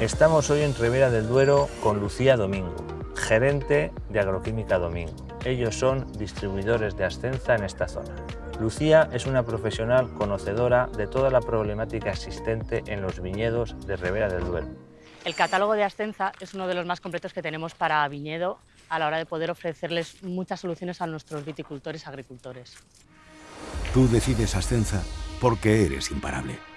Estamos hoy en Rivera del Duero con Lucía Domingo, gerente de Agroquímica Domingo. Ellos son distribuidores de Ascenza en esta zona. Lucía es una profesional conocedora de toda la problemática existente en los viñedos de Rivera del Duero. El catálogo de Ascenza es uno de los más completos que tenemos para viñedo a la hora de poder ofrecerles muchas soluciones a nuestros viticultores agricultores. Tú decides Ascenza porque eres imparable.